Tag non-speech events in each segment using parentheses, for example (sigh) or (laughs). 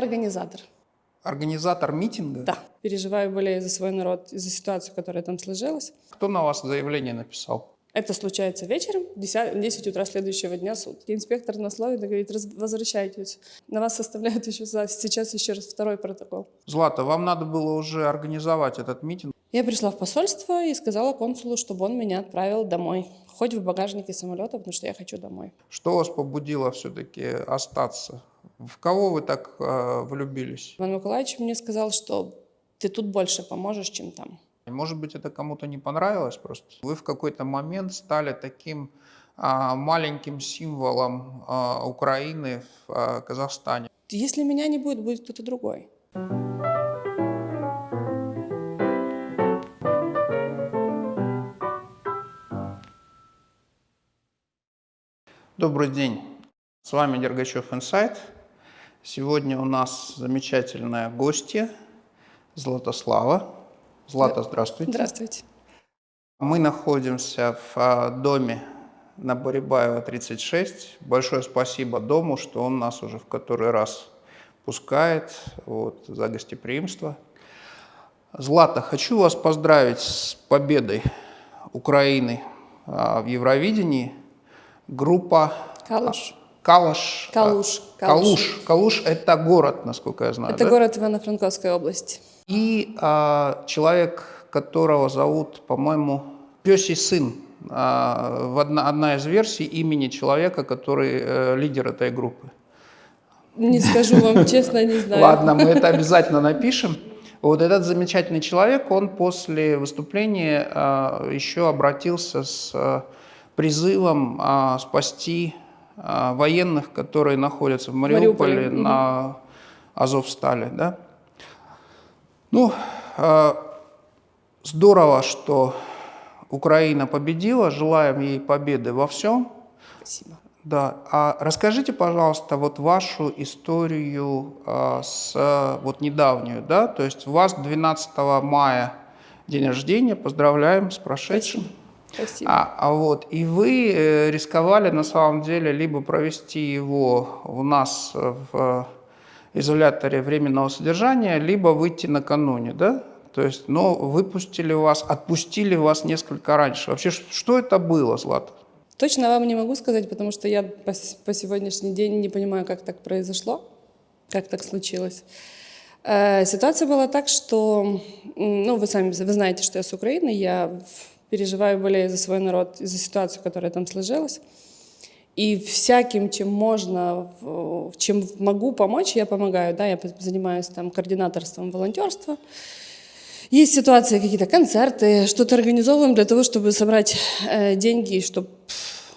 организатор. Организатор митинга? Да. Переживаю, болею за свой народ, за ситуацию, которая там сложилась. Кто на вас заявление написал? Это случается вечером, 10, 10 утра следующего дня суд. И инспектор нас ловит и говорит, возвращайтесь. На вас составляют еще сейчас еще раз второй протокол. Злата, вам надо было уже организовать этот митинг. Я пришла в посольство и сказала консулу, чтобы он меня отправил домой. Хоть в багажнике самолета, потому что я хочу домой. Что вас побудило все-таки остаться? В кого вы так э, влюбились? Иван Николаевич мне сказал, что ты тут больше поможешь, чем там. Может быть, это кому-то не понравилось просто. Вы в какой-то момент стали таким а, маленьким символом а, Украины в а, Казахстане. Если меня не будет, будет кто-то другой. Добрый день, с вами Дергачев Инсайт. Сегодня у нас замечательная гостья Златослава. Злата, здравствуйте. Здравствуйте. Мы находимся в а, доме на Борибаева, 36. Большое спасибо дому, что он нас уже в который раз пускает вот, за гостеприимство. Злата, хочу вас поздравить с победой Украины а, в Евровидении. Группа... Калуш. Калуш. Калуш. Калуш. Калуш – это город, насколько я знаю, Это да? город Ивано-Франковской области. И а, человек, которого зовут, по-моему, Песий сын. А, в одна, одна из версий имени человека, который э, лидер этой группы. Не скажу вам (laughs) честно, не знаю. Ладно, мы это обязательно напишем. Вот этот замечательный человек, он после выступления а, еще обратился с а, призывом а, спасти а, военных, которые находятся в Мариуполе, Мариуполе. на Азовстале. Да? Ну, э, здорово, что Украина победила. Желаем ей победы во всем. Спасибо. Да. А расскажите, пожалуйста, вот вашу историю э, с вот недавнюю, да? То есть у вас 12 мая день рождения. Поздравляем с прошедшим. Спасибо. Спасибо. А, а вот и вы э, рисковали на самом деле либо провести его у нас в изоляторе временного содержания, либо выйти накануне, да? То есть, но выпустили вас, отпустили вас несколько раньше. Вообще, что это было, Злата? Точно вам не могу сказать, потому что я по, по сегодняшний день не понимаю, как так произошло, как так случилось. Э, ситуация была так, что, ну, вы сами вы знаете, что я с Украины, я переживаю, болею за свой народ, за ситуацию, которая там сложилась. И всяким, чем можно, чем могу помочь, я помогаю. Да, я занимаюсь там координаторством волонтерства. Есть ситуации, какие-то концерты, что-то организовываем для того, чтобы собрать э, деньги, чтобы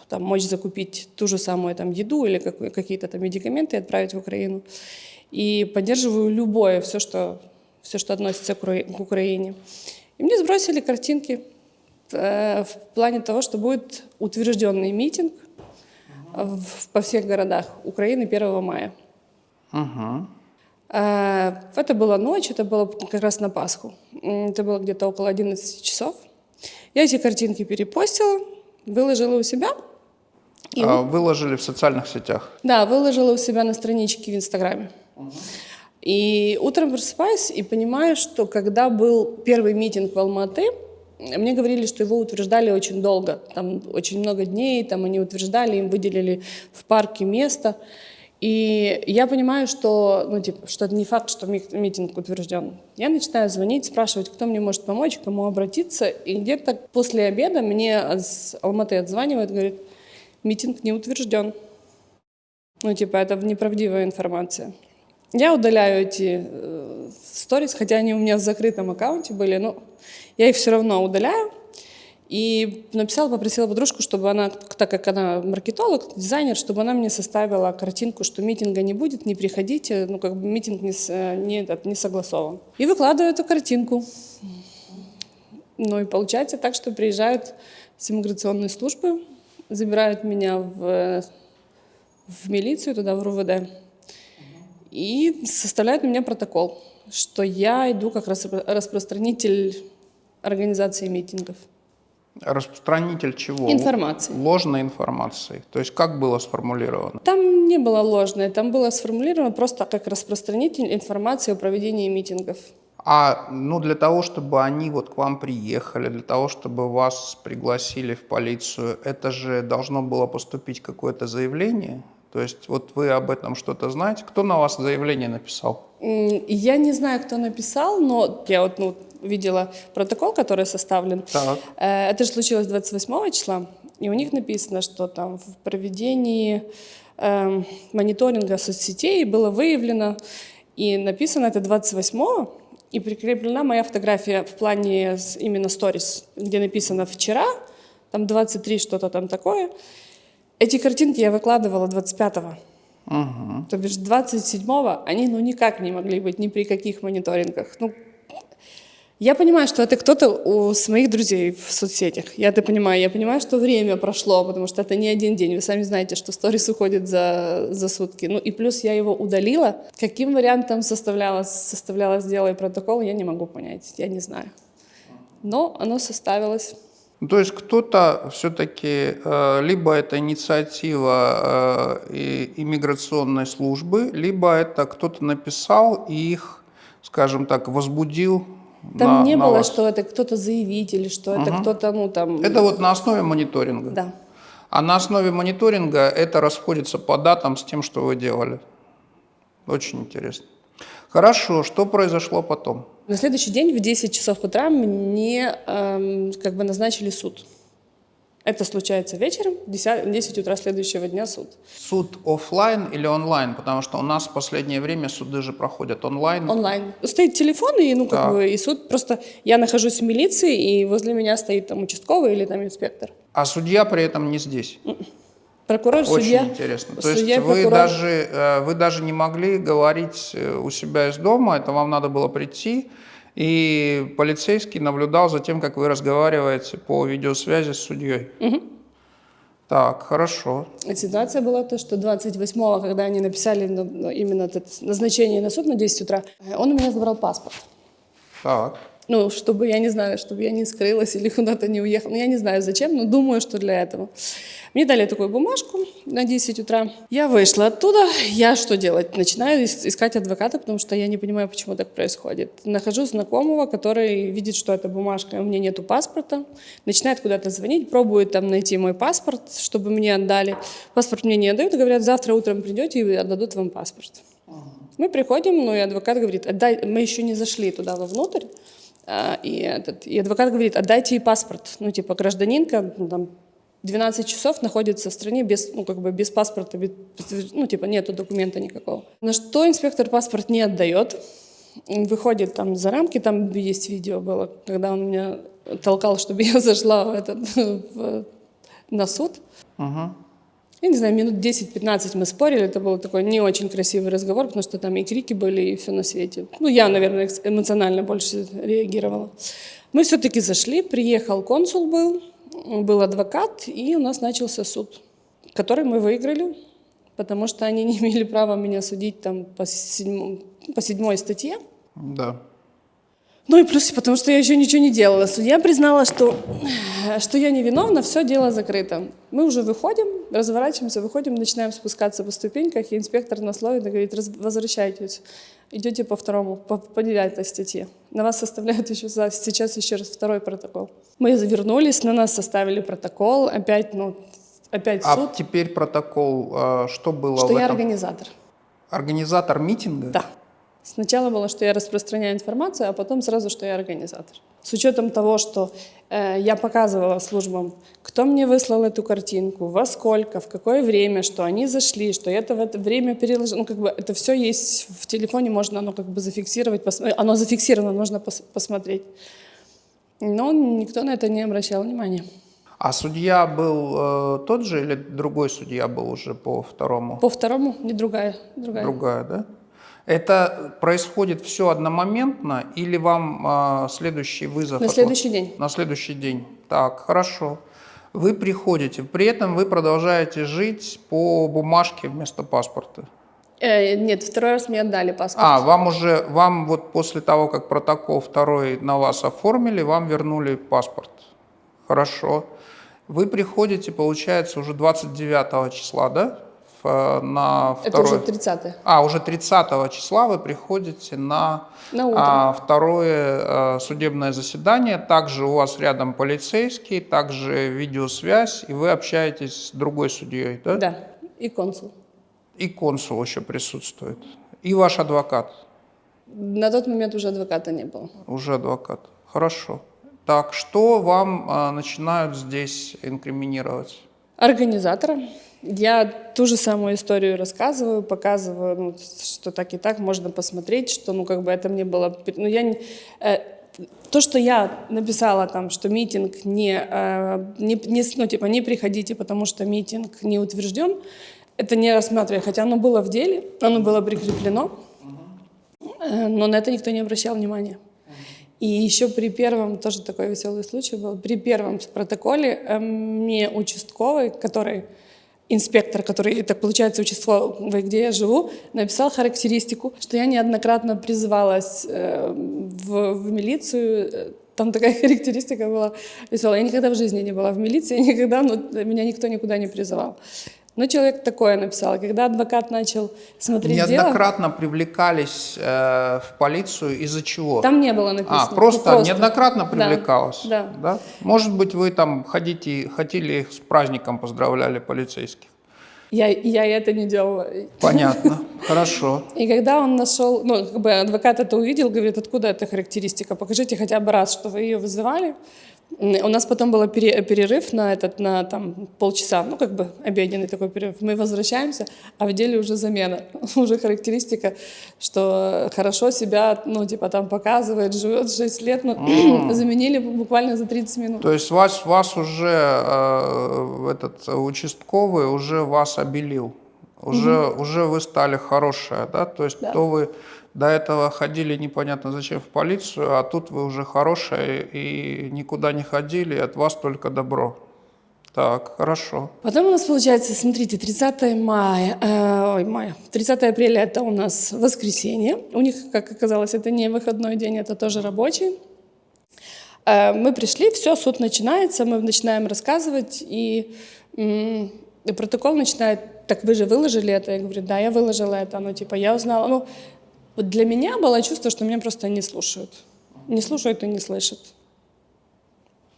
там, мочь закупить ту же самую там, еду или какие-то там медикаменты и отправить в Украину. И поддерживаю любое, все, что, все, что относится к Украине. И мне сбросили картинки в плане того, что будет утвержденный митинг в, по всех городах Украины 1 мая. Угу. Это была ночь, это было как раз на Пасху. Это было где-то около 11 часов. Я эти картинки перепостила, выложила у себя. И а, выложили в социальных сетях? Да, выложила у себя на страничке в Инстаграме. Угу. И утром просыпаюсь и понимаю, что когда был первый митинг в Алматы, мне говорили, что его утверждали очень долго, там очень много дней, там они утверждали, им выделили в парке место. И я понимаю, что, ну, типа, что это не факт, что митинг утвержден. Я начинаю звонить, спрашивать, кто мне может помочь, к кому обратиться. И где-то после обеда мне с Алматы отзванивают, говорит, митинг не утвержден. Ну, типа, это неправдивая информация. Я удаляю эти э, сторис, хотя они у меня в закрытом аккаунте были, но я их все равно удаляю. И написала, попросила подружку, чтобы она, так как она маркетолог, дизайнер, чтобы она мне составила картинку, что митинга не будет, не приходите, ну как бы митинг не, не, не согласован. И выкладываю эту картинку. Ну и получается так, что приезжают с иммиграционной службы, забирают меня в, в милицию, туда в РУВД, и составляют на меня протокол, что я иду как раз распространитель организации митингов. Распространитель чего? Информации. Ложной информации. То есть как было сформулировано? Там не было ложное, там было сформулировано просто как распространитель информации о проведении митингов. А ну, для того, чтобы они вот к вам приехали, для того, чтобы вас пригласили в полицию, это же должно было поступить какое-то заявление? То есть вот вы об этом что-то знаете? Кто на вас заявление написал? Я не знаю, кто написал, но я вот ну, видела протокол, который составлен. Так. Э, это же случилось 28 числа, и у них написано, что там в проведении э, мониторинга соцсетей было выявлено, и написано это 28 и прикреплена моя фотография в плане именно сторис, где написано «вчера», там 23 что-то там такое. Эти картинки я выкладывала 25-го. Угу. То бишь 27-го они ну никак не могли быть ни при каких мониторингах. Ну, я понимаю, что это кто-то у моих друзей в соцсетях. Я это понимаю. Я понимаю, что время прошло, потому что это не один день. Вы сами знаете, что сторис уходит за, за сутки. Ну и плюс я его удалила. Каким вариантом составлялось, составлялось дело и протокол, я не могу понять. Я не знаю. Но оно составилось. Ну, то есть кто-то все-таки, э, либо это инициатива э, иммиграционной службы, либо это кто-то написал и их, скажем так, возбудил там на, не на было, вас. что это кто-то заявитель, что это кто-то, ну там... Это вот на основе мониторинга? Да. А на основе мониторинга это расходится по датам с тем, что вы делали? Очень интересно. Хорошо, что произошло потом? На следующий день в 10 часов утра мне эм, как бы назначили суд. Это случается вечером, 10, 10 утра следующего дня суд. Суд офлайн или онлайн? Потому что у нас в последнее время суды же проходят онлайн. Онлайн. Стоит телефон, и, ну, как бы, и суд просто... Я нахожусь в милиции, и возле меня стоит там участковый или там инспектор. А судья при этом не здесь. Прокурор, Очень судья. интересно. То судья, есть вы прокурор. даже, э, вы даже не могли говорить э, у себя из дома, это вам надо было прийти, и полицейский наблюдал за тем, как вы разговариваете по видеосвязи с судьей. Так, хорошо. Ситуация была то, что 28-го, когда они написали на- на именно это назначение на суд на 10 утра, он у меня забрал паспорт. Так. Ну, чтобы, я не знаю, чтобы я не скрылась или куда-то не уехала. Ну, я не знаю зачем, но думаю, что для этого. Мне дали такую бумажку на 10 утра. Я вышла оттуда. Я что делать? Начинаю ис- искать адвоката, потому что я не понимаю, почему так происходит. Нахожу знакомого, который видит, что это бумажка, у меня нету паспорта. Начинает куда-то звонить, пробует там найти мой паспорт, чтобы мне отдали. Паспорт мне не отдают, говорят, завтра утром придете и отдадут вам паспорт. Мы приходим, ну и адвокат говорит, отдай, мы еще не зашли туда вовнутрь, а, и, этот, и адвокат говорит, отдайте ей паспорт. Ну, типа, гражданинка, ну, там, 12 часов находится в стране без, ну, как бы без паспорта, без, ну, типа, нету документа никакого. На что инспектор паспорт не отдает, выходит там за рамки, там есть видео было, когда он меня толкал, чтобы я (laughs) зашла в этот, в- на суд. Мгм. Я не знаю, минут 10-15 мы спорили, это был такой не очень красивый разговор, потому что там и крики были, и все на свете. Ну, я, наверное, эмоционально больше реагировала. Мы все-таки зашли, приехал консул был, был адвокат, и у нас начался суд, который мы выиграли, потому что они не имели права меня судить там по, седьмом- по седьмой статье. Да. Ну и плюс, потому что я еще ничего не делала. Судья признала, что, что я невиновна, все дело закрыто. Мы уже выходим, разворачиваемся, выходим, начинаем спускаться по ступеньках, и инспектор нас ловит и говорит, «Раз- возвращайтесь, идете по второму, по, по девятой статье. На вас составляют еще сейчас еще раз второй протокол. Мы вернулись, на нас составили протокол, опять, ну, опять А суд, теперь протокол, э, что было что я этом? организатор. Организатор митинга? Да. Сначала было, что я распространяю информацию, а потом сразу, что я организатор. С учетом того, что э, я показывала службам, кто мне выслал эту картинку, во сколько, в какое время, что они зашли, что я это в это время переложила. Ну, как бы это все есть в телефоне, можно оно как бы зафиксировать, пос- оно зафиксировано, можно пос- посмотреть. Но никто на это не обращал внимания. А судья был э, тот же или другой судья был уже по второму? По второму, не другая, другая. Другая, да? Это происходит все одномоментно или вам э, следующий вызов? На отла- следующий день. На следующий день. Так, хорошо. Вы приходите, при этом вы продолжаете жить по бумажке вместо паспорта. Э, нет, второй раз мне отдали паспорт. А, вам уже, вам вот после того, как протокол второй на вас оформили, вам вернули паспорт Хорошо. Вы приходите, получается, уже 29 числа, да? Э, на Это второй... уже 30 А, уже 30 числа вы приходите на, На утро. а, второе а, судебное заседание. Также у вас рядом полицейский, также видеосвязь, и вы общаетесь с другой судьей, да? Да, и консул. И консул еще присутствует. И ваш адвокат. На тот момент уже адвоката не было. Уже адвокат. Хорошо. Так, что вам а, начинают здесь инкриминировать? Организатора. Я ту же самую историю рассказываю, показываю, ну, что так и так можно посмотреть, что, ну, как бы это мне было... Ну, я не- э, то, что я написала там, что митинг не, э, не, не ну, типа, не приходите, потому что митинг не утвержден, это не рассматривая, хотя оно было в деле, оно было прикреплено, э, но на это никто не обращал внимания. И еще при первом, тоже такой веселый случай был, при первом протоколе э, мне участковый, который, инспектор, который, так получается, участковый, где я живу, написал характеристику, что я неоднократно призывалась э, в, в милицию, там такая (laughs) характеристика была веселая. Я никогда в жизни не была в милиции, никогда, ну, меня никто никуда не призывал. Но человек такое написал. Когда адвокат начал смотреть дело, Неоднократно привлекались э, в полицию из-за чего? там не было написано. А, Ну, просто, неоднократно Да, привлекалось? да. Может быть, вы там ходите, хотели их с праздником поздравляли полицейских? Я, я это не делала. Понятно, (laughs) хорошо. И когда он нашел, ну, как бы адвокат это увидел, говорит, откуда эта характеристика, покажите хотя бы раз, что вы ее вызывали. У нас потом был пере- перерыв на этот, на там полчаса, ну, как бы обеденный такой перерыв. Мы возвращаемся, а в деле уже замена, (laughs) уже характеристика, что хорошо себя, ну, типа там показывает, живет 6 лет, но (clears throat) заменили буквально за 30 минут. То есть вас, вас уже э, этот участковый уже вас обелил? Уже, уже вы стали хорошая, да? То есть Да. то вы до этого ходили непонятно зачем в полицию, а тут вы уже хорошая и никуда не ходили, и от вас только добро. Так, хорошо. Потом у нас получается, смотрите, 30 мая, э, ой, мая, 30 апреля это у нас воскресенье. У них, как оказалось, это не выходной день, это тоже рабочий. Э, мы пришли, все, суд начинается, мы начинаем рассказывать, и, и протокол начинает, так вы же выложили это? Я говорю, да, я выложила это, ну, типа, я узнала. Ну, вот для меня было чувство, что меня просто не слушают. Не слушают и не слышат.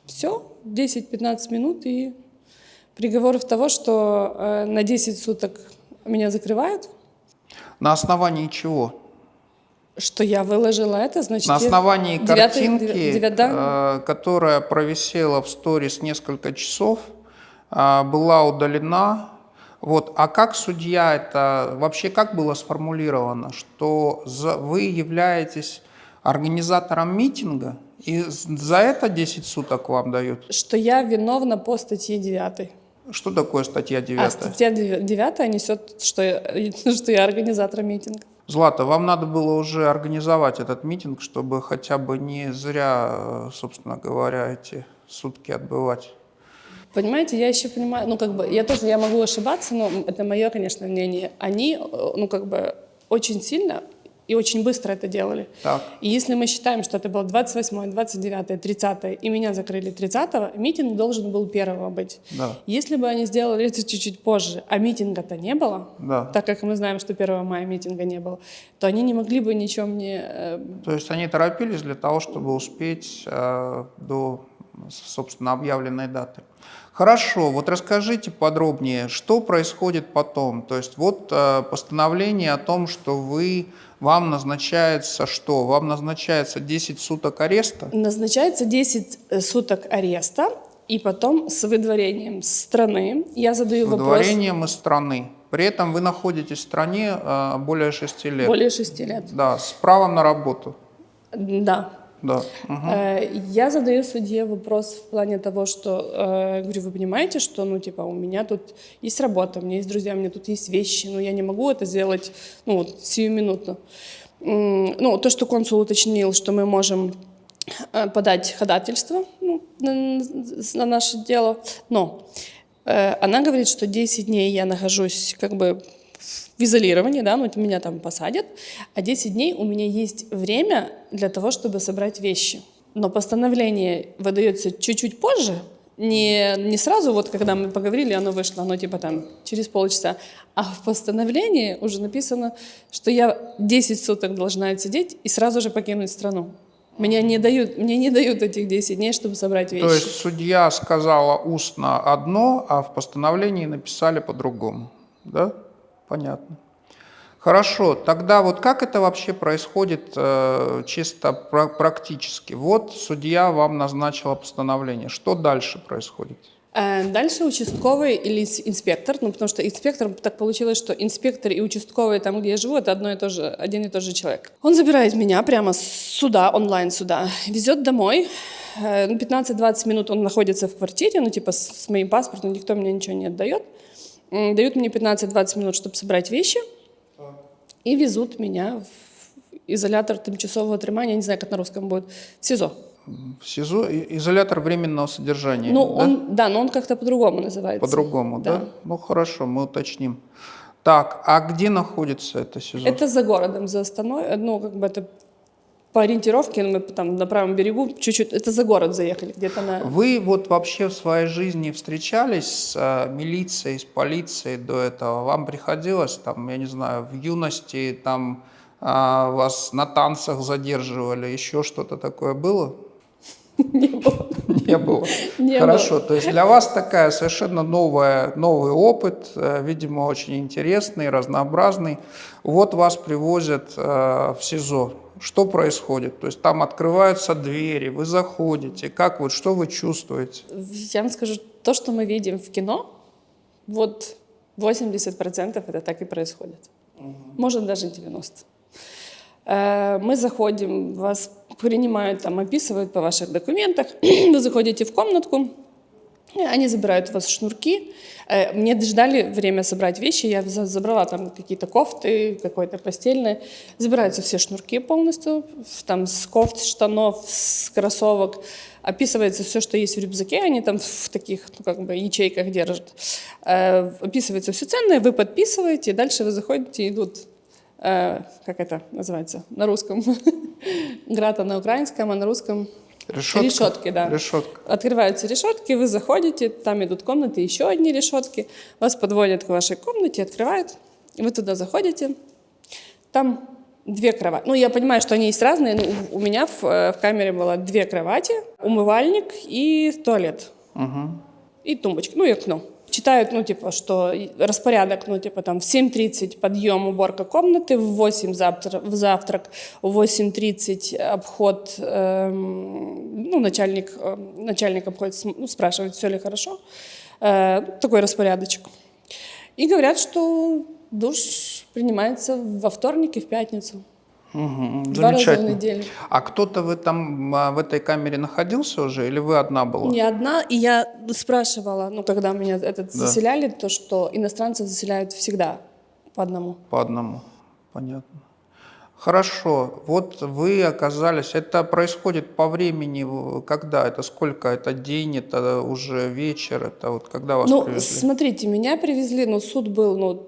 Все, 10-15 минут, и приговор в того, что э, на 10 суток меня закрывают, На основании чего? что я выложила это, значит... На основании картинки, девя- девя- да? э, которая провисела в сторис несколько часов, э, была удалена. Вот. А как судья это, вообще как было сформулировано, что за- вы являетесь организатором митинга, и за это 10 суток вам дают? что я виновна по статье 9. Что такое статья 9? А статья 9 несет, что я, (laughs) что я организатор митинга. Злата, вам надо было уже организовать этот митинг, чтобы хотя бы не зря, э, собственно говоря, эти сутки отбывать. Понимаете, я еще понимаю, ну как бы, я тоже, я могу ошибаться, но это мое, конечно, мнение. Они, э, ну как бы, очень сильно и очень быстро это делали. Так. И если мы считаем, что это было 28, 29, 30, и меня закрыли 30, митинг должен был первого быть. Да. Если бы они сделали это чуть-чуть позже, а митинга-то не было, Да. так как мы знаем, что 1 мая митинга не было, то они не могли бы ничего мне... э, То есть они торопились для того, чтобы успеть э, до, собственно, объявленной даты. Хорошо, вот расскажите подробнее, что происходит потом. То есть вот э, постановление о том, что вы, вам назначается что? Вам назначается 10 суток ареста? Назначается 10 суток ареста, и потом с выдворением с страны. Я задаю вопрос Выдворением из страны. При этом вы находитесь в стране э, более 6 лет. более 6 лет. Да, с правом на работу. Да. Да. Э, Я задаю судье вопрос в плане того, что, э, говорю, вы понимаете, что, ну, типа, у меня тут есть работа, у меня есть друзья, у меня тут есть вещи, но я не могу это сделать, ну, вот, сиюминутно. Ну, то, что консул уточнил, что мы можем э, подать ходательство ну, на, на наше дело, но она говорит, что 10 дней я нахожусь как бы в изолировании, да, ну, меня там посадят, а 10 дней у меня есть время для того, чтобы собрать вещи. Но постановление выдается чуть-чуть позже, Не, не сразу, вот когда мы поговорили, оно вышло, оно типа там через полчаса. А в постановлении уже написано, что я 10 суток должна отсидеть и сразу же покинуть страну. Меня не дают, мне не дают этих 10 дней, чтобы собрать вещи. То есть судья сказала устно одно, а в постановлении написали по-другому. Да? Понятно. Хорошо, тогда вот как это вообще происходит э, чисто пра- практически? Вот судья вам назначила постановление. Что дальше происходит? Э, Дальше участковый или инспектор, ну потому что инспектор, так получилось, что инспектор и участковый там, где я живу, это одно и то же, один и тот же человек. Он забирает меня прямо с суда, онлайн суда, везет домой. Э, ну, 15-20 минут он находится в квартире, ну типа с моим паспортом, никто мне ничего не отдает. Дают мне 15-20 минут, чтобы собрать вещи, и везут меня в изолятор тимчасового тримания, я не знаю, как на русском будет, в СИЗО. В СИЗО изолятор временного содержания. Ну, да? он, да, но он как-то по-другому называется. По-другому, да. Да. Ну хорошо, мы уточним. Так, а где находится это СИЗО? Это за городом, за Астаной. Ну, как бы это по ориентировке, мы там на правом берегу чуть-чуть, это за город заехали, где-то на... Вы вот вообще в своей жизни встречались с э, милицией, с полицией до этого? Вам приходилось, там, я не знаю, в юности там а, вас на танцах задерживали, еще что-то такое было? (laughs) Не было. Не было. (laughs) Не Хорошо, то есть для вас такая совершенно новая, новый опыт, э, видимо, очень интересный, разнообразный. Вот вас привозят э, в СИЗО. Что происходит? То есть там открываются двери, вы заходите. Как вот, что вы чувствуете? Я вам скажу, то, что мы видим в кино, вот 80% это так и происходит. Может, даже 90%. Э, Мы заходим, вас принимают, там, описывают по ваших документах, (clears throat) вы заходите в комнатку, они забирают у вас шнурки. Э, Мне ждали время собрать вещи, я за- забрала там какие-то кофты, какое-то постельное. Забираются все шнурки полностью, там с кофт, штанов, с кроссовок. Описывается все, что есть в рюкзаке, они там в таких, ну, как бы, ячейках держат. Э, Описывается все ценное, вы подписываете, дальше вы заходите, идут э, как это называется на русском? (laughs) Грата на украинском, а на русском Решетка? Решетки, да. Решетка. Открываются решетки, вы заходите, там идут комнаты, еще одни решетки, вас подводят к вашей комнате, открывают, и вы туда заходите, там две кровати. Ну, я понимаю, что они есть разные, но у меня в, э, в камере было две кровати, умывальник и туалет, и тумбочка, ну и окно. Читают, ну, типа, что распорядок, ну, типа, там, в 7.30 подъем, уборка комнаты, в 8 завтра, в завтрак, в 8.30 обход, эм, ну, начальник, э, начальник обходит, ну, спрашивает, все ли хорошо. Э, такой распорядочек. И говорят, что душ принимается во вторник и в пятницу. Мгм, Два раза в неделю. А кто-то вы там а, в этой камере находился уже, или вы одна была? Не одна, и я спрашивала, ну, когда меня этот заселяли, то, что иностранцев заселяют всегда по одному. По одному. Понятно. Хорошо. Вот вы оказались... Это происходит по времени, в- когда? Это сколько? Это день, это уже вечер, это вот когда вас Ну, привезли? смотрите, меня привезли, ну, суд был, ну,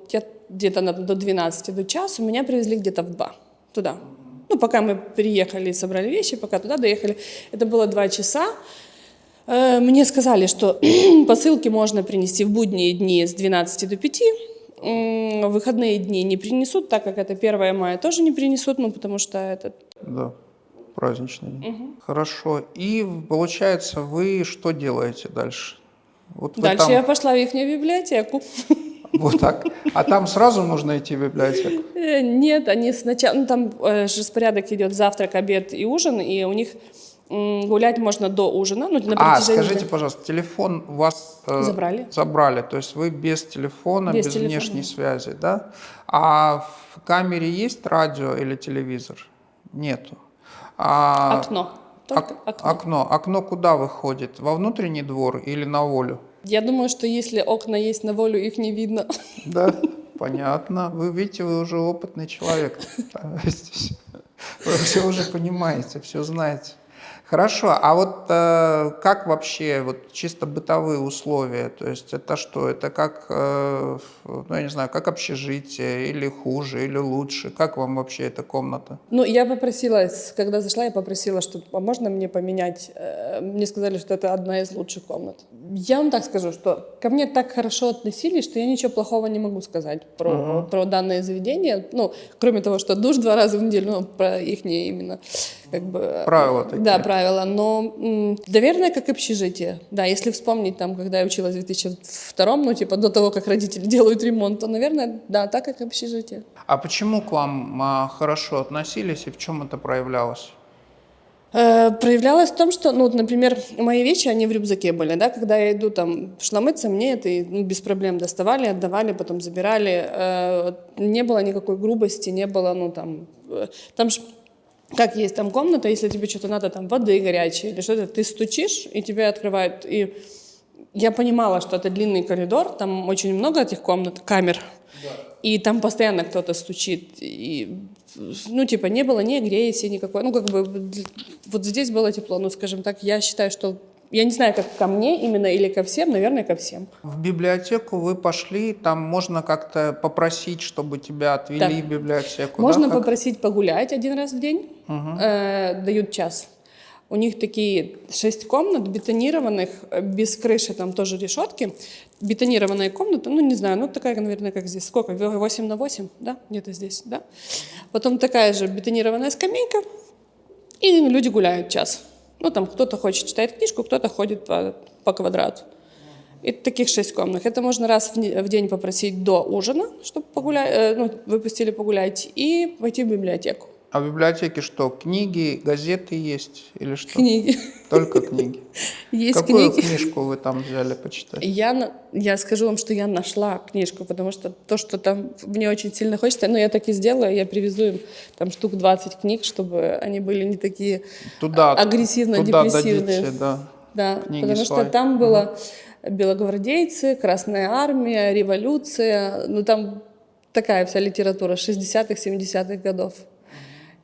где-то до 12, до часу, меня привезли где-то в 2 туда. Ну, пока мы приехали собрали вещи, пока туда доехали, это было 2 часа. Э, Мне сказали, что (clears throat) посылки можно принести в будние дни с 12 до 5, М, в выходные дни не принесут, так как это 1 мая тоже не принесут, ну, потому что это Да, праздничный день. Хорошо. И получается, вы что делаете дальше? Вот Дальше там- я пошла в их библиотеку. (laughs) Вот так. А там сразу нужно идти в библиотеку? Э, Нет, они сначала, ну там э, же распорядок идет завтрак, обед и ужин, и у них гулять можно до ужина, ну на А, скажите, дня. пожалуйста, телефон у вас э, Забрали. Забрали, то есть вы без телефона, без, Без телефона. внешней связи, да? А в камере есть радио или телевизор? Нету. А, окно, только ок- окно. окно. Окно куда выходит? Во внутренний двор или на волю? Я думаю, что если окна есть на волю, их не видно. Да, понятно. Вы видите, вы уже опытный человек. Вы все уже понимаете, все знаете. Хорошо, а вот э, как вообще, вот чисто бытовые условия, то есть это что, это как, э, ну я не знаю, как общежитие, или хуже, или лучше, как вам вообще эта комната? Ну, я попросила, когда зашла, я попросила, что а можно мне поменять. Э, Мне сказали, что это одна из лучших комнат. Я вам так скажу, что ко мне так хорошо относились, что я ничего плохого не могу сказать про, uh-huh. про данное заведение. Ну, кроме того, что душ два раза в неделю, ну, про их не именно как бы... Правила такие. Да, правила. Но, наверное, как общежитие. Да, если вспомнить, там, когда я училась в 2002, ну, типа, до того, как родители (laughs) делают ремонт, то, наверное, да, так как общежитие. А почему к вам а, хорошо относились и в чем это проявлялось? Э, проявлялось в том, что, ну, вот, например, мои вещи, они в рюкзаке были, да, когда я иду там шла мыться, мне это ну, без проблем доставали, отдавали, потом забирали, э, не было никакой грубости, не было, ну, там, э, там же как есть там комната, если тебе что-то надо, там, воды горячей или что-то, ты стучишь, и тебе открывают, и я понимала, что это длинный коридор, там очень много этих комнат, камер. И там постоянно кто-то стучит, и ну, типа, не было ни агрессии никакой. Ну, как бы, вот здесь было тепло, ну, скажем так, я считаю, что я не знаю, как ко мне именно или ко всем, наверное, ко всем. В библиотеку вы пошли, там можно как-то попросить, чтобы тебя отвели да. в библиотеку. Можно да? попросить погулять один раз в день, угу. э, дают час. У них такие шесть комнат бетонированных, без крыши, там тоже решетки. Бетонированная комната, ну не знаю, ну такая, наверное, как здесь. Сколько? 8 на 8, да? Где-то здесь, да? Потом такая же бетонированная скамейка, и люди гуляют час. Ну там кто-то хочет читать книжку, кто-то ходит по, по квадрату. И таких шесть комнат. Это можно раз в день попросить до ужина, чтобы погулять, э, ну, выпустили погулять, и пойти в библиотеку. А в библиотеке что, книги, газеты есть или что? Книги. Только книги. (laughs) Есть Какую книги. книжку вы там взяли почитать? Я, я скажу вам, что я нашла книжку, потому что то, что там мне очень сильно хочется, ну я так и сделаю, я привезу им там штук 20 книг, чтобы они были не такие туда, агрессивно-депрессивные. Туда да. Да, Книги потому свои. что там было угу. белогвардейцы, Красная Армия, революция, ну там такая вся литература 60-х, 70-х годов.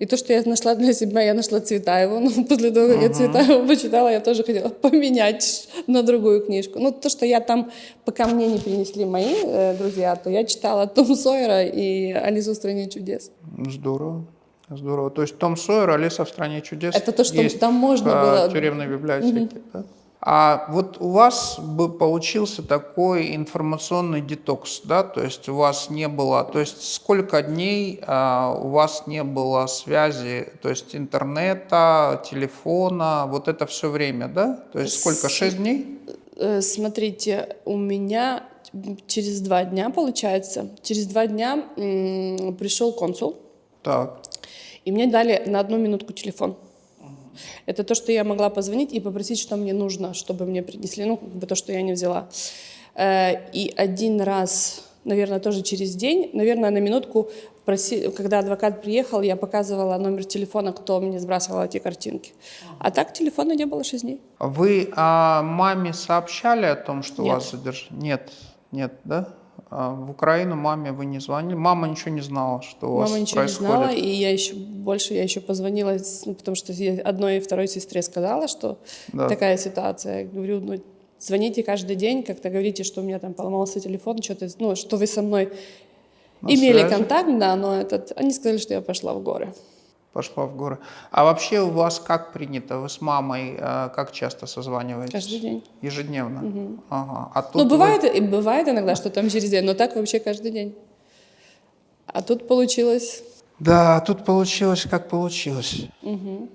И то, что я нашла для себя, я нашла Цветаеву. Ну, после того, как uh-huh. я Цветаеву почитала, я тоже хотела (laughs) поменять на другую книжку. Ну, то, что я там, пока мне не принесли мои э, друзья, то я читала Том Сойера и Алису в стране чудес. Здорово. Здорово. То есть Том Сойер, Алиса в стране чудес. Это то, что там можно в, было. В тюремной библиотеке, uh-huh. да? А вот у вас бы получился такой информационный детокс, да, то есть у вас не было, то есть сколько дней а, у вас не было связи, то есть интернета, телефона, вот это все время, да? То есть сколько, шесть дней? Э, смотрите, у меня через два дня, получается, через два дня пришел консул. Так. И мне дали на одну минутку телефон. Это то, что я могла позвонить и попросить, что мне нужно, чтобы мне принесли, ну, как бы то, что я не взяла. Э, и один раз, наверное, тоже через день, наверное, на минутку, проси, когда адвокат приехал, я показывала номер телефона, кто мне сбрасывал эти картинки. А так телефона не было 6 дней. Вы а, маме сообщали о том, что Нет. вас задержали? Нет, нет, да? А в Украину маме вы не звонили? Мама ничего не знала, что у Мама вас ничего происходит? не знала, и я еще больше, я еще позвонила, ну, потому что я одной и второй сестре сказала, что да. такая ситуация. Я говорю, ну, звоните каждый день, как-то говорите, что у меня там поломался телефон, что-то, ну, что вы со мной На имели связи? контакт, да, но этот, они сказали, что я пошла в горы пошла в горы. А вообще у вас как принято? Вы с мамой э, как часто созваниваетесь? Каждый день. Ежедневно? Угу. Ага. А тут ну, бывает, вы... бывает иногда, что там через день, но так вообще каждый день. А тут получилось... Да, тут получилось, как получилось. Угу.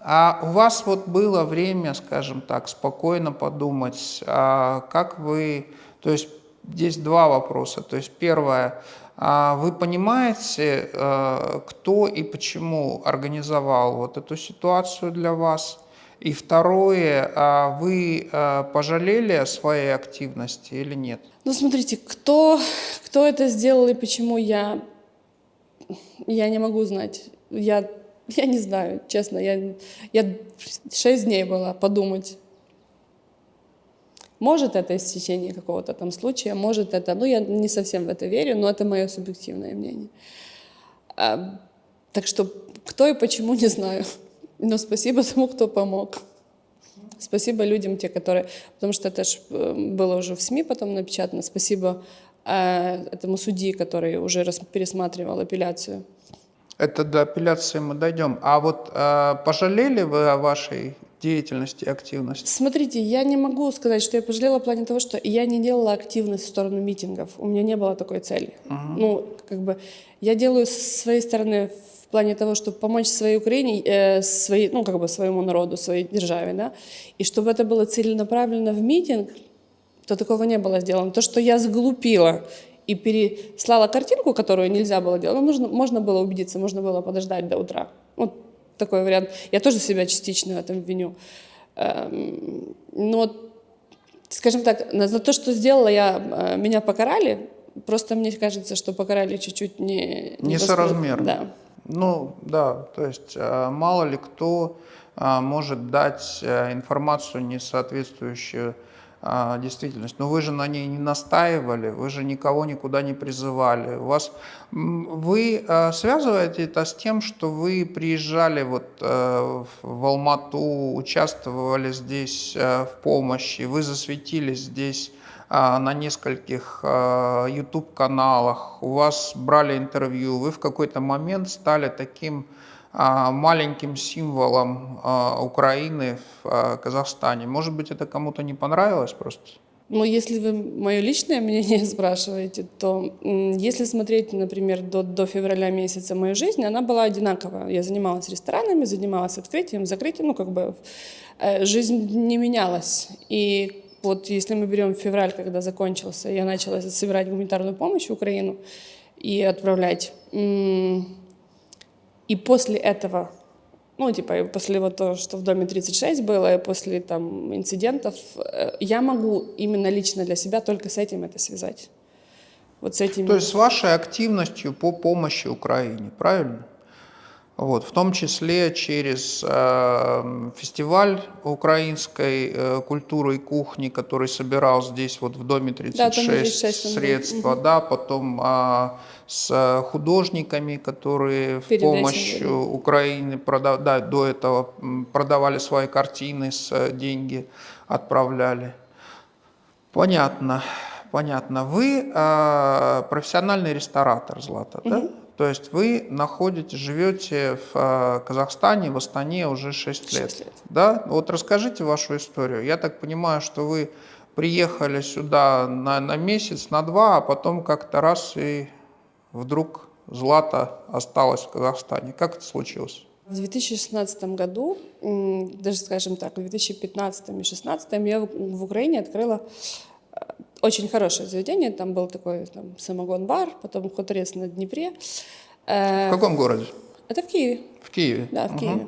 А у вас вот было время, скажем так, спокойно подумать, а как вы... То есть здесь два вопроса. То есть первое, вы понимаете, э, кто и почему организовал вот эту ситуацию для вас? И второе, а вы э, пожалели о своей активности или нет? Ну, смотрите, кто, кто это сделал и почему я, я не могу знать. Я, я не знаю, честно. Я, я шесть дней была подумать. Может, это истечение какого-то там случая, может, это... Ну, я не совсем в это верю, но это мое субъективное мнение. А, так что кто и почему, не знаю. Но спасибо тому, кто помог. Спасибо людям, те, которые... Потому что это ж э, было уже в СМИ потом напечатано. Спасибо э, этому судьи, который уже рас, пересматривал апелляцию. Это до апелляции мы дойдем. А вот э, пожалели вы о вашей деятельности и активности? Смотрите, я не могу сказать, что я пожалела в плане того, что я не делала активность в сторону митингов. У меня не было такой цели. Uh-huh. Ну, как бы, я делаю с своей стороны в плане того, чтобы помочь своей Украине, э, своей, ну, как бы своему народу, своей державе, да, и чтобы это было целенаправленно в митинг, то такого не было сделано. То, что я сглупила и переслала картинку, которую нельзя было делать, ну, можно, можно было убедиться, можно было подождать до утра. Вот такой вариант. Я тоже себя частично в этом виню. Эм, но, скажем так, за то, что сделала я, э, меня покарали, просто мне кажется, что покарали чуть-чуть не... Не Несоразмерно. Да. Ну, да, то есть э, мало ли кто э, может дать информацию, не соответствующую а, действительность. Но вы же на ней не настаивали, вы же никого никуда не призывали. У вас, вы а, связываете это с тем, что вы приезжали вот а, в Алмату, участвовали здесь а, в помощи, вы засветились здесь а, на нескольких YouTube-каналах, у вас брали интервью, вы в какой-то момент стали таким маленьким символом а, Украины в а, Казахстане. Может быть, это кому-то не понравилось просто? Ну, если вы мое личное мнение (laughs) спрашиваете, то если смотреть, например, до, до февраля месяца моей жизни, она была одинаковая. Я занималась ресторанами, занималась открытием, закрытием, ну, как бы э, жизнь не менялась. И вот если мы берем февраль, когда закончился, я начала собирать гуманитарную помощь в Украину и отправлять и после этого, ну, типа, после вот того, что в доме 36 было, и после там инцидентов, э, я могу именно лично для себя только с этим это связать. Вот с этим. То есть с вашей активностью по помощи Украине, правильно? Вот, в том числе через э, фестиваль украинской э, культуры и кухни, который собирал здесь вот в Доме 36, да, 36 средства, угу. да, потом э, с художниками, которые Перед в помощь этим, Украине продав, да, до этого продавали свои картины, с э, деньги отправляли. Понятно, понятно. Вы э, профессиональный ресторатор, Злата, угу. да? То есть вы находите, живете в э, Казахстане, в Астане уже 6 лет. 6 лет. Да? Вот расскажите вашу историю. Я так понимаю, что вы приехали сюда на, на месяц, на два, а потом как-то раз и вдруг Злата осталась в Казахстане. Как это случилось? В 2016 году, даже скажем так, в 2015 и 2016 я в Украине открыла очень хорошее заведение, там был такой там, самогон-бар, потом хуторец на Днепре. Э, в каком городе? Это в Киеве. В Киеве? Да, в угу. Киеве.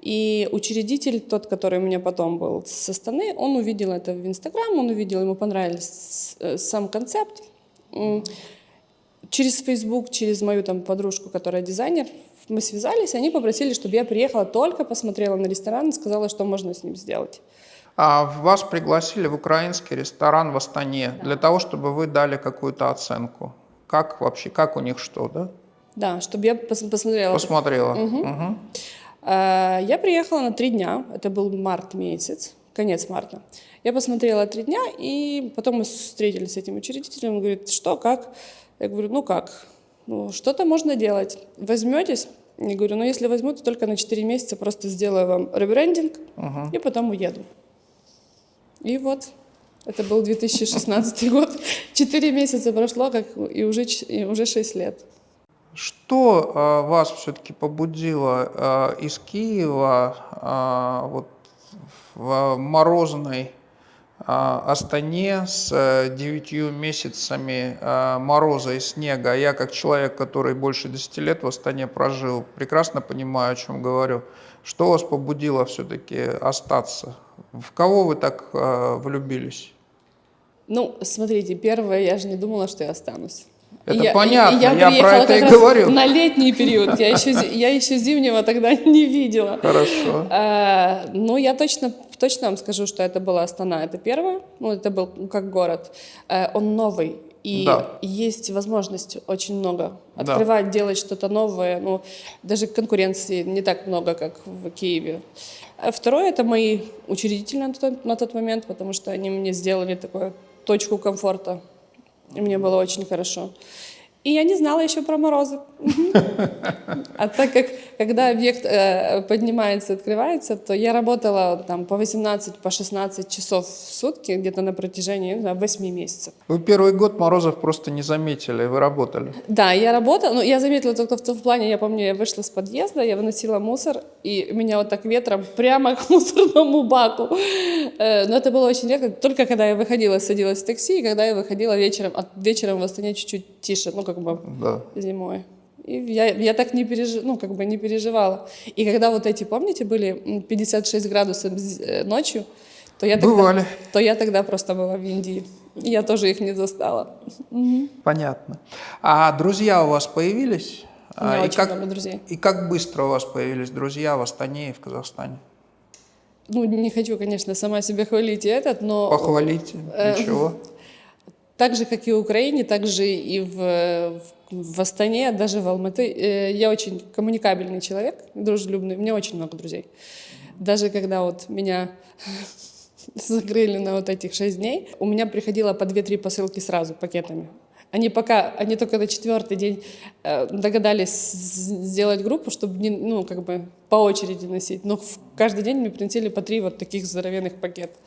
И учредитель, тот, который у меня потом был со стороны, он увидел это в Инстаграм, он увидел, ему понравился э, сам концепт. Через Facebook, через мою там подружку, которая дизайнер, мы связались, они попросили, чтобы я приехала, только посмотрела на ресторан и сказала, что можно с ним сделать. А вас пригласили в украинский ресторан в Астане да. для того, чтобы вы дали какую-то оценку. Как вообще, как у них что, да? Да, чтобы я пос посмотрела. Посмотрела. Угу. Угу. Я приехала на три дня, это был март месяц, конец марта. Я посмотрела три дня, и потом мы встретились с этим учредителем, он говорит, что, как? Я говорю, ну как, ну что-то можно делать, возьметесь? Я говорю, ну если возьму, то только на 4 месяца просто сделаю вам ребрендинг, угу. и потом уеду. И вот, это был 2016 год. (laughs) Четыре месяца прошло, как и уже, и уже шесть лет. Что а, вас все-таки побудило а, из Киева а, вот, в морозной а, Астане с э, девятью месяцами а, мороза и снега? Я как человек, который больше десяти лет в Астане прожил, прекрасно понимаю, о чем говорю. Что вас побудило все-таки остаться? В кого вы так э, влюбились? Ну, смотрите, первое, я же не думала, что я останусь. Это я, понятно, я, я про это и говорю. На летний период, я еще, я еще зимнего тогда (laughs) не видела. Хорошо. А, ну, я точно, точно вам скажу, что это была Астана, это первое, ну, это был как город. А, он новый, и да. есть возможность очень много открывать, да. делать что-то новое. Ну, даже конкуренции не так много, как в Киеве. А второе – это мои учредители на тот, на тот момент, потому что они мне сделали такую точку комфорта. И мне было очень хорошо. И я не знала еще про морозы. А так как, когда объект э, поднимается, открывается, то я работала там по 18, по 16 часов в сутки, где-то на протяжении не знаю, 8 месяцев. Вы первый год морозов просто не заметили, вы работали. Да, я работала, но я заметила только в том плане, я помню, я вышла с подъезда, я выносила мусор, и меня вот так ветром прямо (laughs) к мусорному баку. Э, Но это было очень редко, только когда я выходила, садилась в такси, и когда я выходила вечером, вечером в Астане чуть-чуть тише, ну как бы Да. зимой. И я, я так не, пережи, ну, как бы не переживала. И когда вот эти, помните, были м, 56 градусов э, ночью, то я, тогда, то я тогда просто была в Индии. Я тоже их не застала. Понятно. А друзья у вас появились? У меня А, и очень как, много друзей. И как быстро у вас появились друзья в Астане и в Казахстане? Ну, не хочу, конечно, сама себя хвалить и этот, но Похвалите, Э, ничего. Так же, как и в Украине, так же и в, в, Астане, даже в Алматы. э, Я очень коммуникабельный человек, дружелюбный. У меня очень много друзей. Даже когда вот меня (laughs) закрыли на вот этих шесть дней, у меня приходило по две-три посылки сразу пакетами. Они пока, они только на четвертый день э, догадались сделать группу, чтобы не, ну, как бы по очереди носить. Но каждый день мне приносили по три вот таких здоровенных пакета.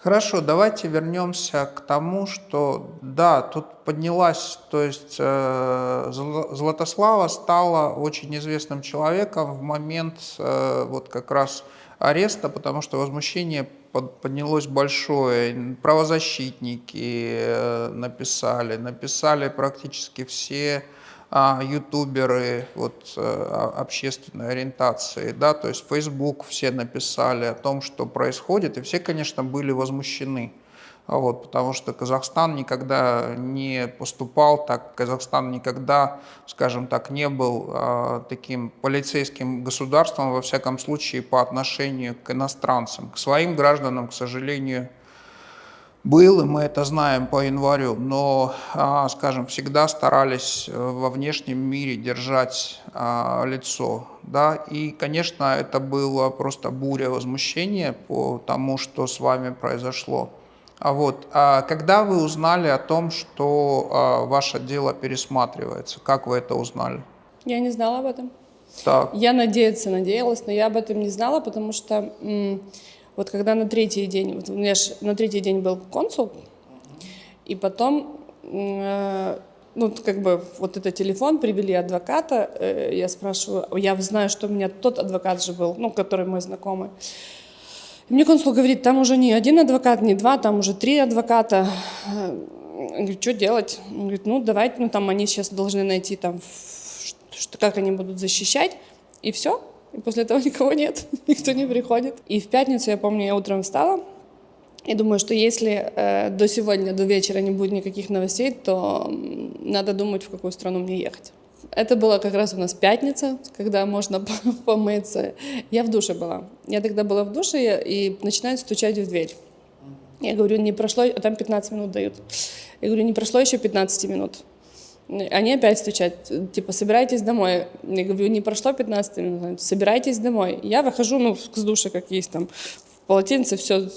Хорошо, давайте вернемся к тому, что да, тут поднялась, то есть э, Зла- Златослава стала очень известным человеком в момент э, вот как раз ареста, потому что возмущение под- поднялось большое. Правозащитники э, написали, написали практически все ютуберы вот, э, о- общественной ориентации, да, то есть Facebook все написали о том, что происходит, и все, конечно, были возмущены. А Вот, потому что Казахстан никогда не поступал так, Казахстан никогда, скажем так, не был а, таким полицейским государством, во всяком случае, по отношению к иностранцам. К своим гражданам, к сожалению, был, и мы это знаем по январю, но, а, скажем, всегда старались э, во внешнем мире держать а, лицо. Да? И, конечно, это было просто буря возмущения по тому, что с вами произошло. А вот, а когда вы узнали о том, что а, ваше дело пересматривается, как вы это узнали? Я не знала об этом. Так, Я надеяться надеялась, но я об этом не знала, потому что вот когда на третий день, вот у меня ж на третий день был консул, и потом, э, ну, как бы вот это телефон, привели адвоката, э, я спрашиваю, я знаю, что у меня тот адвокат же был, ну, который мой знакомый. И мне консул говорит, там уже не один адвокат, не два, там уже три адвоката. Я говорю, что делать? Он говорит, ну давайте, ну там они сейчас должны найти там, что, как они будут защищать, и все. И после этого никого нет, (laughs) никто не приходит. И в пятницу, я помню, я утром встала, и думаю, что если э, до сегодня, до вечера не будет никаких новостей, то надо думать, в какую страну мне ехать. Это была как раз у нас пятница, когда можно (laughs) по- помыться. Я в душе была. Я тогда была в душе и начинают стучать в дверь. Я говорю, не прошло, а там 15 минут дают. Я говорю, не прошло еще 15 минут. Они опять стучат, типа, собирайтесь домой. Я говорю, не прошло 15 минут, собирайтесь домой. Я выхожу, ну, с душа, как есть там, в полотенце, все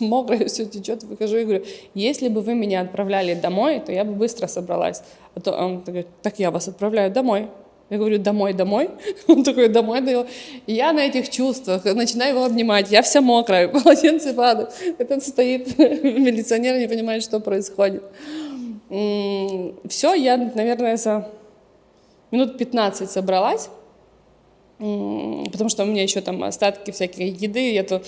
мокрое, все течет, выхожу и говорю, если бы вы меня отправляли домой, то я бы быстро собралась. А то он говорит, так я вас отправляю домой. Я говорю, домой, домой. (laughs) Он такой, домой, да. И я на этих чувствах начинаю его обнимать. Я вся мокрая, (laughs) полотенце падает. Этот стоит (laughs) милиционер, не понимает, что происходит. Все, я, наверное, за минут 15 собралась, потому что у меня еще там остатки всякой еды, я то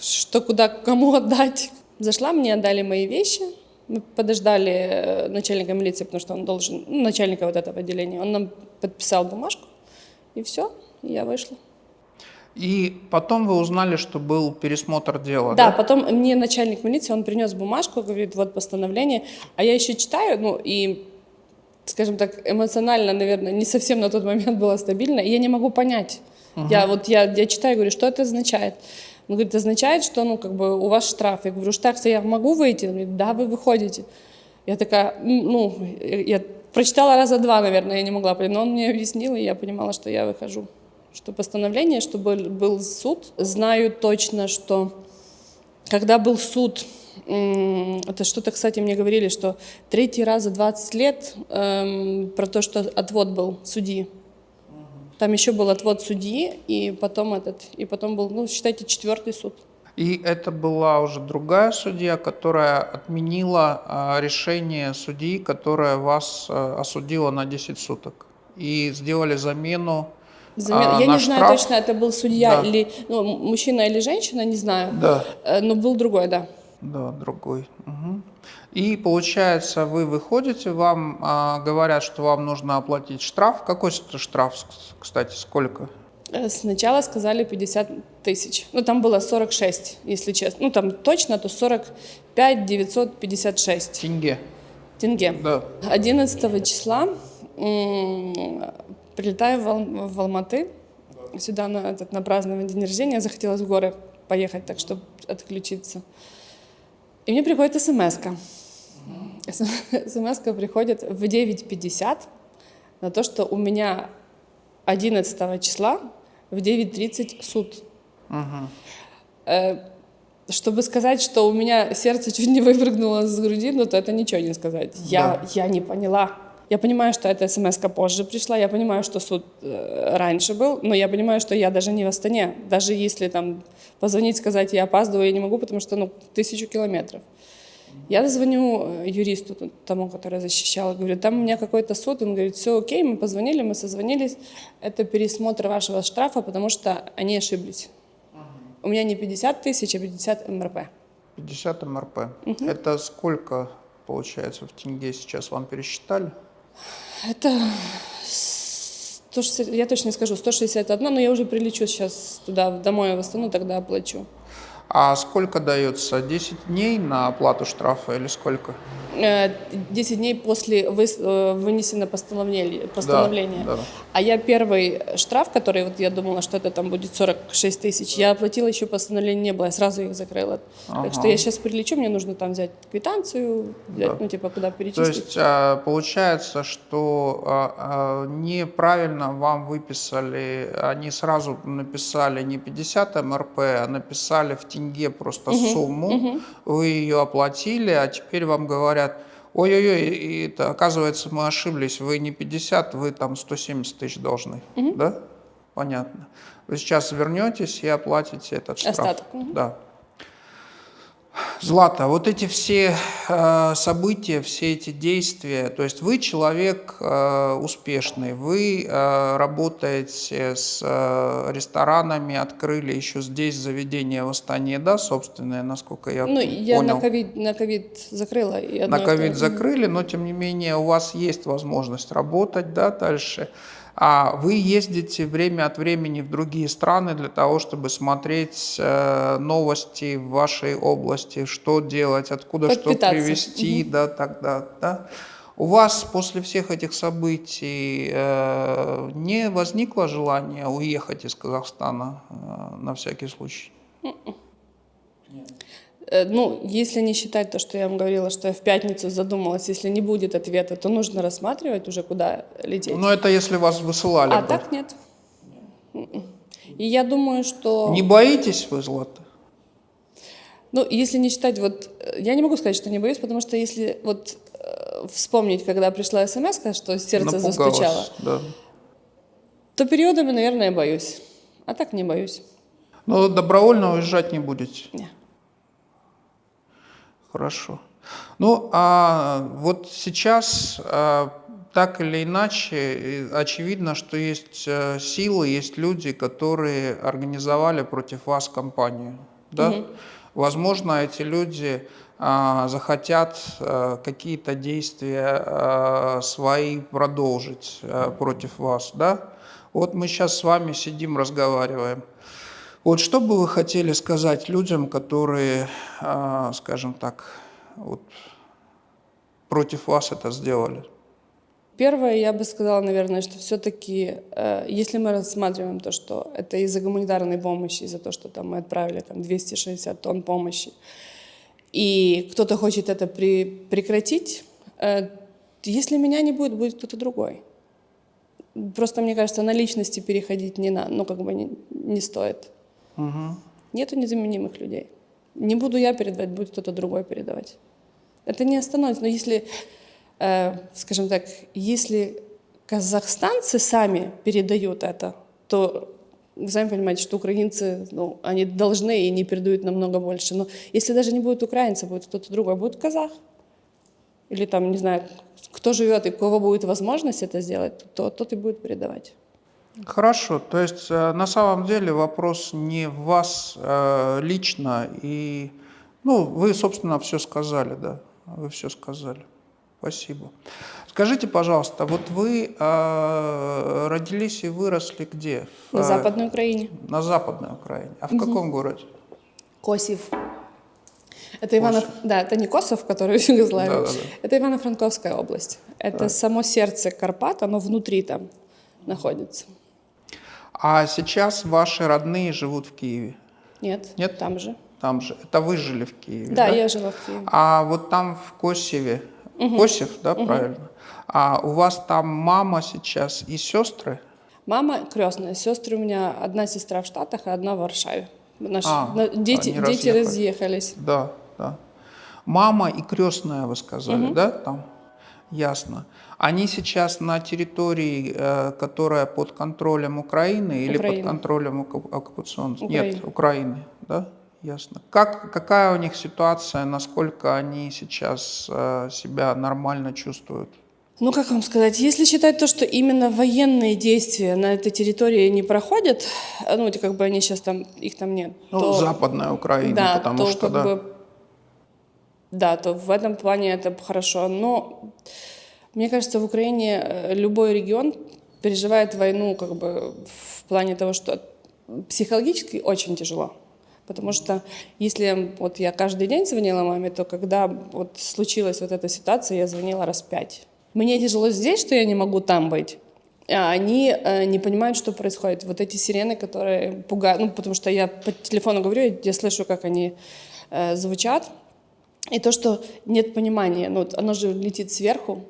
что куда кому отдать. Зашла, мне отдали мои вещи, мы подождали э, начальника милиции, потому что он должен, ну, начальника вот этого отделения, он нам подписал бумажку, и все, я вышла. И потом вы узнали, что был пересмотр дела, Да, да? потом мне начальник милиции, он принес бумажку, говорит, вот постановление, а я еще читаю, ну и, скажем так, эмоционально, наверное, не совсем на тот момент была стабильна, и я не могу понять. Я вот, я, я читаю, говорю, что это означает? Он говорит, означает, что, ну, как бы у вас штраф. Я говорю, штраф, я могу выйти? Он говорит, да, вы выходите. Я такая, ну, я прочитала раза два, наверное, я не могла понять, но он мне объяснил, и я понимала, что я выхожу. Что постановление, что был, был суд. Знаю точно, что когда был суд, Это что-то, кстати, мне говорили, что третий раз за 20 лет эм, про то, что отвод был судьи. Там еще был отвод судьи, и потом этот, и потом был, ну, считайте, четвертый суд. И это была уже другая судья, которая отменила а, решение судьи, которая вас а, осудила на 10 суток. И сделали замену Замен- а, Я не знаю штраф? точно, это был судья Да. или ну, мужчина или женщина, не знаю. Да. Э, Но был другой, да. Да, другой. Мгм. И получается, вы выходите, вам а, говорят, что вам нужно оплатить штраф. Какой это штраф, кстати, сколько? Э, Сначала сказали 50 тысяч. Ну, там было 46, если честно. Ну, там точно, то 45 956 Тенге. тенге. Да. 11 числа прилетаю в, Ал- в Алматы, сюда на, этот, на празднование день рождения. Захотелось в горы поехать, так чтобы отключиться. И мне приходит смс -ка. смс приходит в 9.50 на то, что у меня 11 числа в 9.30 суд. Э, Чтобы сказать, что у меня сердце чуть не выпрыгнуло с груди, ну то это ничего не сказать. Я, я не поняла. Я понимаю, что эта смс позже пришла, я понимаю, что суд э, раньше был, но я понимаю, что я даже не в Астане. Даже если там позвонить, сказать, я опаздываю, я не могу, потому что ну, тысячу километров. Я звоню э, юристу, тому, который защищал, говорю, там у меня какой-то суд, он говорит, все окей, мы позвонили, мы созвонились, это пересмотр вашего штрафа, потому что они ошиблись. У меня не 50 тысяч, а 50 МРП. 50 МРП. Это сколько получается в тенге сейчас вам пересчитали? Это 160, я точно не скажу, 161, но я уже прилечу сейчас туда, домой в Астану, тогда оплачу. А сколько дается? 10 дней на оплату штрафа или сколько? Э, 10 дней после э, вынесено постановление. постановление. да. А я первый штраф, который вот я думала, что это там будет 46 тысяч, я оплатила, еще постановления не было, я сразу их закрыла. Так что я сейчас прилечу, мне нужно там взять квитанцию, взять, ну типа куда То перечислить. есть а, получается, что а, а, неправильно вам выписали, они сразу написали не 50 МРП, а написали в тенге просто сумму, вы ее оплатили, а теперь вам говорят, ой-ой-ой, это, оказывается, мы ошиблись, вы не 50, вы там 170 тысяч должны, да? Понятно. Вы сейчас вернетесь и оплатите этот штраф. Остаток. Да. Злата, вот эти все э, события, все эти действия, то есть вы человек э, успешный, вы э, работаете с ресторанами, открыли еще здесь заведение в Астане, да, собственное, насколько я Ну, я понял. на ковид, на ковид закрыла. На ковид закрыли, но тем не менее у вас есть возможность работать да, дальше. А вы ездите время от времени в другие страны для того, чтобы смотреть э, новости в вашей области, что делать, откуда что Подпитаться. привезти, да, тогда, да. У вас после всех этих событий э, не возникло желания уехать из Казахстана э, на всякий случай? Э, Ну, если не считать то, что я вам говорила, что я в пятницу задумалась, если не будет ответа, то нужно рассматривать уже, куда лететь. Ну, это если вас высылали. а бы. так нет. М-м. И я думаю, что... Не боитесь вы, Злата? Ну, если не считать, вот, э, я не могу сказать, что не боюсь, потому что если вот э, вспомнить, когда пришла смс, что сердце Напугалась, застучало, Да. то периодами, наверное, боюсь. А так не боюсь. Но добровольно уезжать не будете. Не. Хорошо. Ну, а вот сейчас а, так или иначе э, очевидно, что есть э, силы, есть люди, которые организовали против вас кампанию. Да? Возможно, эти люди а, захотят а, какие-то действия а, свои продолжить а, против вас. Да? Вот мы сейчас с вами сидим, разговариваем. Вот что бы вы хотели сказать людям, которые, а, скажем так, вот, против вас это сделали? Первое, я бы сказала, наверное, что все-таки, если мы рассматриваем то, что это из-за гуманитарной помощи, из-за того, что там мы отправили там 260 тонн помощи, и кто-то хочет это при- прекратить, э, если меня не будет, будет кто-то другой. Просто, мне кажется, на личности переходить не, на, ну, как бы не, не стоит. Нету незаменимых людей. Не буду я передавать, будет кто-то другой передавать. Это не остановится. Но если, э, скажем так, если казахстанцы сами передают это, то вы сами понимаете, что украинцы, ну, они должны и не передают намного больше. Но если даже не будет украинца, будет кто-то другой, будет казах. Или там, не знаю, кто живет и у кого будет возможность это сделать, то тот и будет передавать. Хорошо, то есть э, на самом деле вопрос не в вас э, лично, и, ну, вы, собственно, все сказали, да, вы все сказали. Спасибо. Скажите, пожалуйста, вот вы э, родились и выросли где? На Западной Украине. На Западной Украине. А в угу. каком городе? Косив. Это Иванов, да, это не Косов, который в Югославии. Да, да, да. Это Ивано-Франковская область. Это да. само сердце Карпат, оно внутри там находится. А сейчас ваши родные живут в Киеве? Нет, Нет? там же. Там же. Это вы жили в Киеве? Да, да? я жила в Киеве. А вот там в Косеве, угу. Косев, да, угу. правильно? А у вас там мама сейчас и сестры? Мама крестная. Сестры у меня одна сестра в Штатах, а одна в Варшаве. Наши, а, дети, дети разъехались. Да, да. Мама и крестная, вы сказали, угу. да, там? Ясно. Они сейчас на территории, э, которая под контролем Украины или Украина. под контролем оккупационных? Нет, Украины, да? Ясно. Как, какая у них ситуация, насколько они сейчас э, себя нормально чувствуют? Ну, как вам сказать, если считать то, что именно военные действия на этой территории не проходят, ну, как бы они сейчас там, их там нет. Ну, то, Западная Украина, да, потому то, что, да. Бы, да, то в этом плане это хорошо. Но мне кажется, в Украине э, любой регион переживает войну как бы в плане того, что психологически очень тяжело. Потому что если вот я каждый день звонила маме, то когда вот случилась вот эта ситуация, я звонила раз пять. Мне тяжело здесь, что я не могу там быть. А они э, не понимают, что происходит. Вот эти сирены, которые пугают, ну, потому что я по телефону говорю, я, я слышу, как они э, звучат. И то, что нет понимания, ну, оно же летит сверху,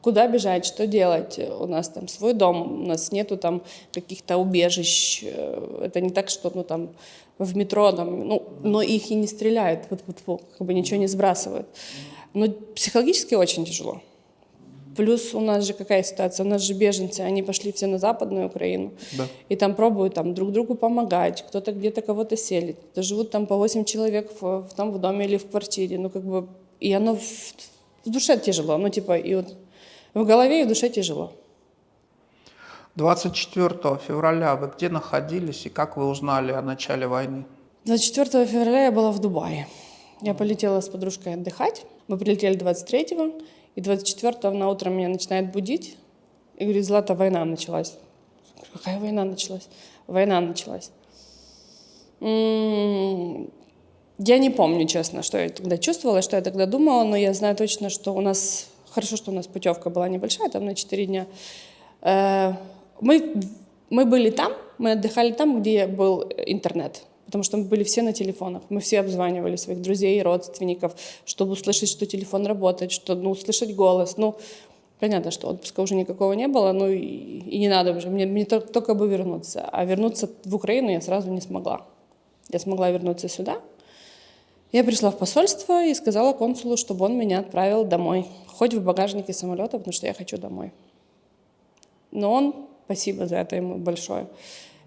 куда бежать, что делать. У нас там свой дом, у нас нету там каких-то убежищ. Э, это не так, что ну, там в метро, там, ну, но их и не стреляют, вот, вот, вот, как бы ничего не сбрасывают. Но психологически очень тяжело. Плюс у нас же какая ситуация? У нас же беженцы, они пошли все на Западную Украину. Да. И там пробуют там, друг другу помогать, кто-то где-то кого-то селит. То живут там по 8 человек в, в, там в доме или в квартире. Ну, как бы, и оно в, в душе тяжело. Ну, типа, и вот в голове и в душе тяжело. 24 февраля вы где находились и как вы узнали о начале войны? 24 февраля я была в Дубае. Я полетела с подружкой отдыхать. Мы прилетели 23-го, и 24-го на утро меня начинает будить. И говорит, Злата, война началась. Какая война началась? Война началась. М-м-м, я не помню, честно, что я тогда чувствовала, что я тогда думала, но я знаю точно, что у нас Хорошо, что у нас путевка была небольшая, там на 4 дня. Э, мы, мы были там, мы отдыхали там, где был интернет, потому что мы были все на телефонах. Мы все обзванивали своих друзей и родственников, чтобы услышать, что телефон работает, чтобы ну, услышать голос. Ну, понятно, что отпуска уже никакого не было, ну и, и не надо уже. Мне, мне только, только бы вернуться. А вернуться в Украину я сразу не смогла. Я смогла вернуться сюда. Я пришла в посольство и сказала консулу, чтобы он меня отправил домой хоть в багажнике самолета, потому что я хочу домой. Но он, спасибо за это ему большое,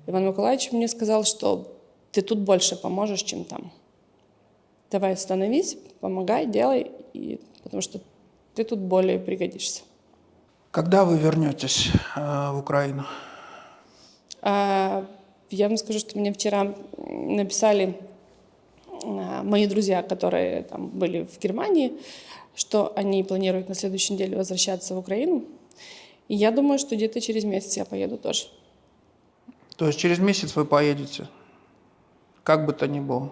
Иван Николаевич мне сказал, что ты тут больше поможешь, чем там. Давай становись, помогай, делай, и, потому что ты тут более пригодишься. Когда вы вернетесь э, в Украину? А, я вам скажу, что мне вчера написали а, мои друзья, которые там были в Германии, что они планируют на следующей неделе возвращаться в Украину. И я думаю, что где-то через месяц я поеду тоже. То есть через месяц вы поедете? Как бы то ни было?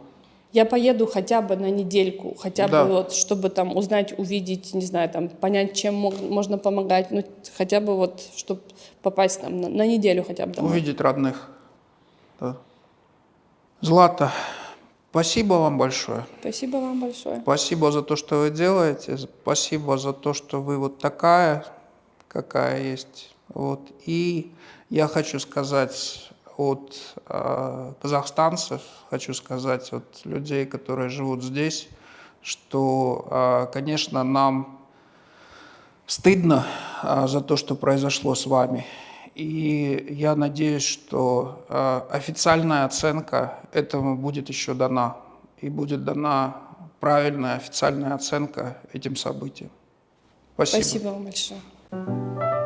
Я поеду хотя бы на недельку, хотя да. бы вот, чтобы там узнать, увидеть, не знаю, там понять, чем мог, можно помогать, ну хотя бы вот, чтобы попасть там на, на неделю хотя бы домой. Увидеть родных. Да. Злата, Спасибо вам большое. Спасибо вам большое. Спасибо за то, что вы делаете. Спасибо за то, что вы вот такая, какая есть. Вот. И я хочу сказать от э, казахстанцев, хочу сказать, от людей, которые живут здесь, что, э, конечно, нам стыдно э, за то, что произошло с вами. И я надеюсь, что э, официальная оценка этому будет еще дана. И будет дана правильная официальная оценка этим событиям. Спасибо. Спасибо вам большое.